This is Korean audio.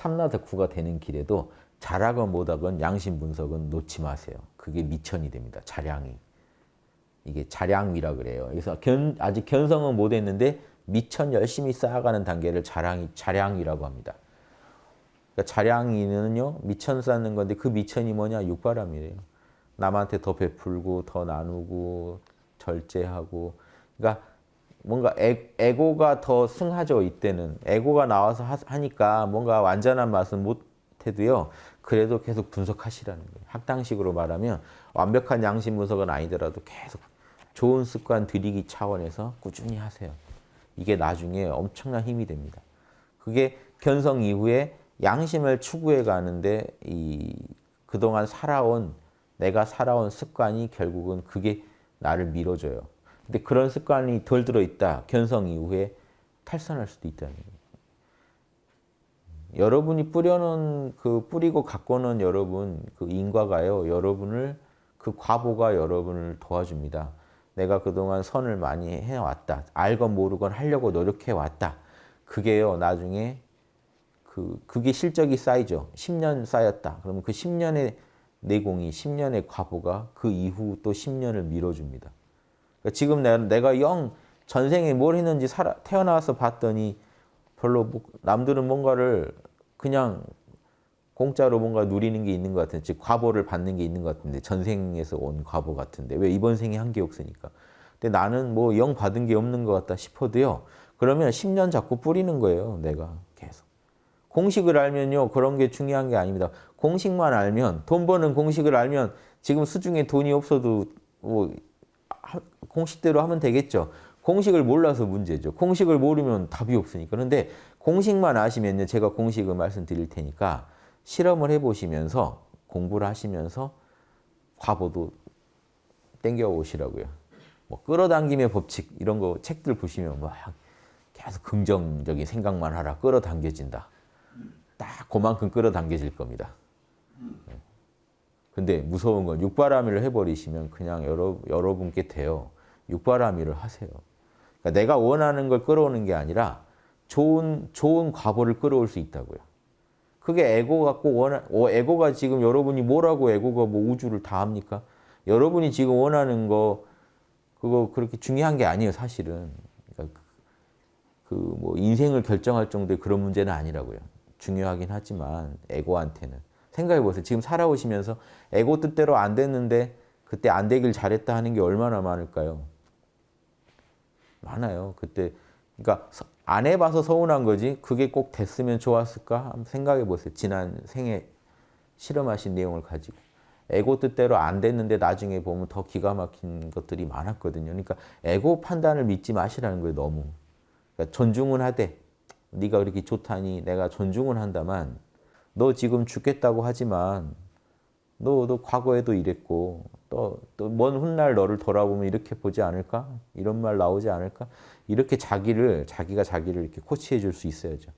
참나 덕후가 되는 길에도 잘하건 못하건 양심 분석은 놓지 마세요. 그게 미천이 됩니다. 자량이. 이게 자량이라 그래요. 그래서 견, 아직 견성은 못했는데 미천 열심히 쌓아가는 단계를 자량이, 자량이라고 합니다. 그러니까 자량이는요 미천 쌓는 건데 그 미천이 뭐냐 육바람이래요. 남한테 더 베풀고 더 나누고 절제하고 그러니까 뭔가 애, 에고가 더 승하죠 이때는. 에고가 나와서 하, 니까 뭔가 완전한 맛은 못해도요 그래도 계속 분석하시라는 거예요. 학당식으로 말하면 완벽한 양심 분석은 아니더라도 계속 좋은 습관 들이기 차원에서 꾸준히 하세요. 이게 나중에 엄청난 힘이 됩니다. 그게 견성 이후에 양심을 추구해 가는데 이 그동안 살아온 내가 살아온 습관이 결국은 그게 나를 밀어줘요 근데 그런 습관이 덜 들어있다. 견성 이후에 탈선할 수도 있다는 거예요. 여러분이 뿌려놓은 그 뿌리고 갖고 는 여러분 그 인과가요. 여러분을 그 과보가 여러분을 도와줍니다. 내가 그동안 선을 많이 해왔다. 알건 모르건 하려고 노력해왔다. 그게요. 나중에 그 그게 실적이 쌓이죠. 10년 쌓였다. 그러면 그 10년의 내공이 10년의 과보가 그 이후 또 10년을 밀어줍니다. 그러니까 지금 내가 영 전생에 뭘 했는지 살아, 태어나서 봤더니 별로 뭐, 남들은 뭔가를 그냥 공짜로 뭔가 누리는 게 있는 것 같은데 즉 과보를 받는 게 있는 것 같은데 전생에서 온 과보 같은데. 왜 이번 생에 한 게 없으니까. 근데 나는 뭐 영 받은 게 없는 것 같다 싶어도요. 그러면 10년 자꾸 뿌리는 거예요 내가 계속. 공식을 알면요 그런 게 중요한 게 아닙니다. 공식만 알면 돈 버는 공식을 알면 지금 수중에 돈이 없어도 뭐 공식대로 하면 되겠죠. 공식을 몰라서 문제죠. 공식을 모르면 답이 없으니까. 그런데 공식만 아시면요. 제가 공식을 말씀드릴 테니까 실험을 해보시면서 공부를 하시면서 과보도 땡겨 오시라고요. 뭐 끌어당김의 법칙 이런 거 책들 보시면 막 계속 긍정적인 생각만 하라 끌어당겨진다. 딱 그만큼 끌어당겨질 겁니다. 근데 무서운 건 육바라밀을 해버리시면 그냥 여러, 여러분께 돼요. 육바라밀을 하세요. 그러니까 내가 원하는 걸 끌어오는 게 아니라 좋은, 좋은 과보를 끌어올 수 있다고요. 그게 에고가 꼭 원하, 어, 에고가 지금 여러분이 뭐라고 에고가 뭐 우주를 다 합니까? 여러분이 지금 원하는 거, 그거 그렇게 중요한 게 아니에요, 사실은. 그러니까 그뭐 인생을 결정할 정도의 그런 문제는 아니라고요. 중요하긴 하지만, 에고한테는. 생각해 보세요. 지금 살아오시면서 에고 뜻대로 안 됐는데 그때 안 되길 잘했다 하는 게 얼마나 많을까요? 많아요. 그때 그러니까 안 해봐서 서운한 거지 그게 꼭 됐으면 좋았을까? 한번 생각해 보세요. 지난 생에 실험하신 내용을 가지고. 에고 뜻대로 안 됐는데 나중에 보면 더 기가 막힌 것들이 많았거든요. 그러니까 에고 판단을 믿지 마시라는 거예요. 너무. 그러니까 존중은 하되 네가 그렇게 좋다니 내가 존중은 한다만 너 지금 죽겠다고 하지만 너, 너 과거에도 이랬고 또먼 훗날 너를 돌아보면 이렇게 보지 않을까? 이런 말 나오지 않을까? 이렇게 자기를 자기가 자기를 이렇게 코치해 줄 수 있어야죠.